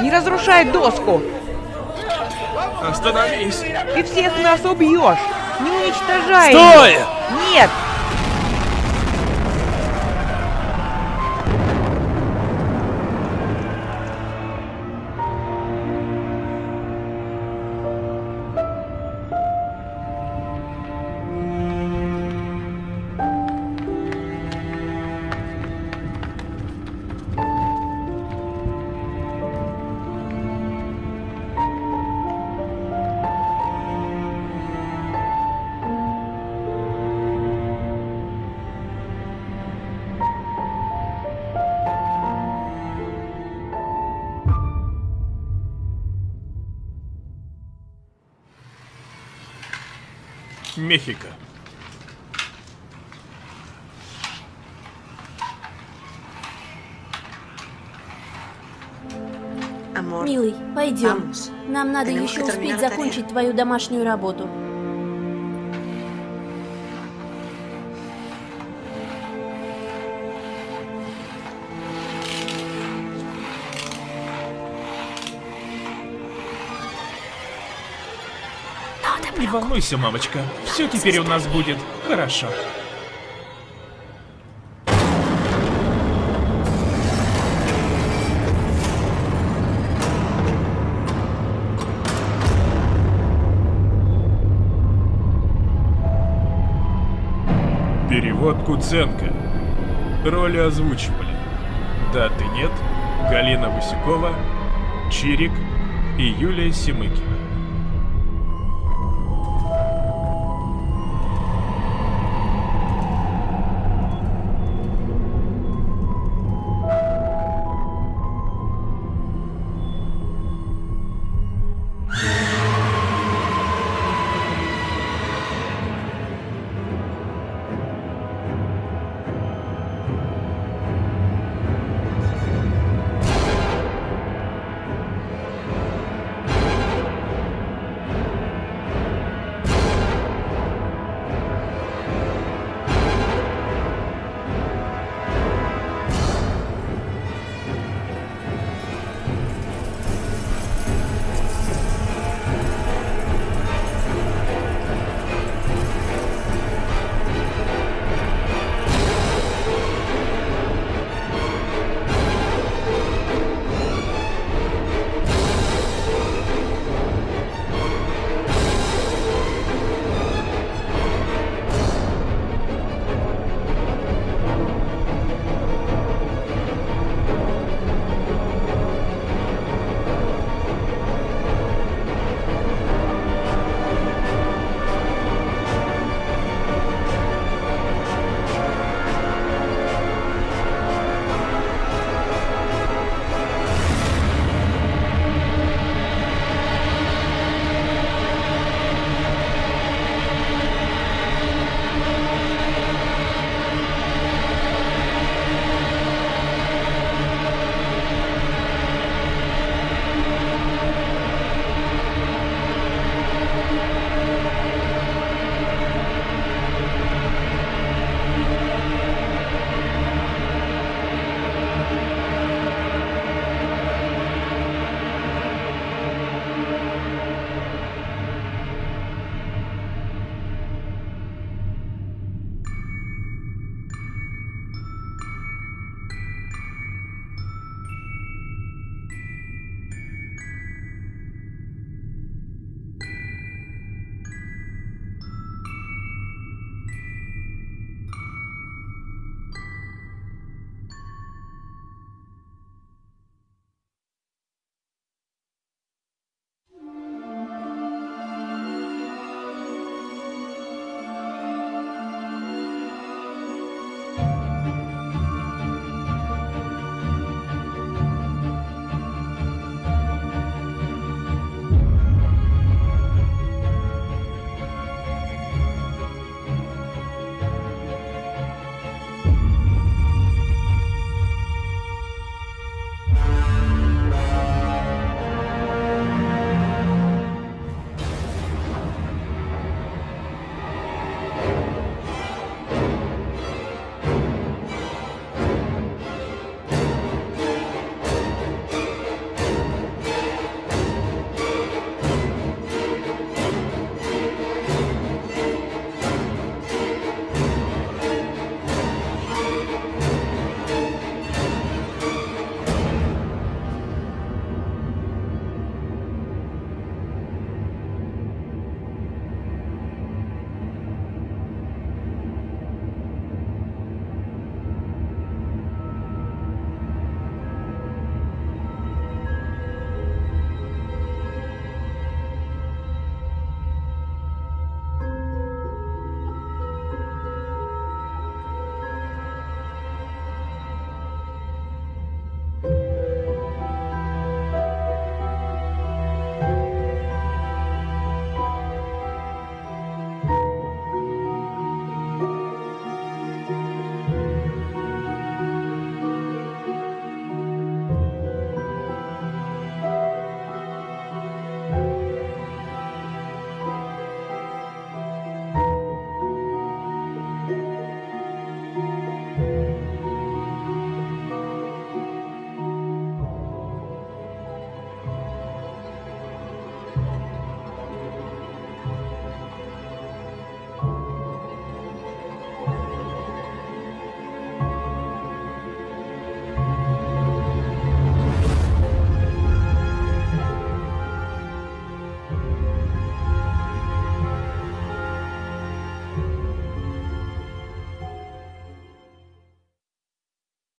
Не разрушай доску! Остановись! Ты всех нас убьешь! Не уничтожай Стой! ее! Нет! Мехико. Милый, пойдем. Нам надо еще успеть закончить твою домашнюю работу. Не волнуйся, мамочка. Все теперь у нас будет хорошо. Перевод Куценко. Роли озвучивали. Даты нет. Галина Васюкова, Чирик и Юлия Семыкина.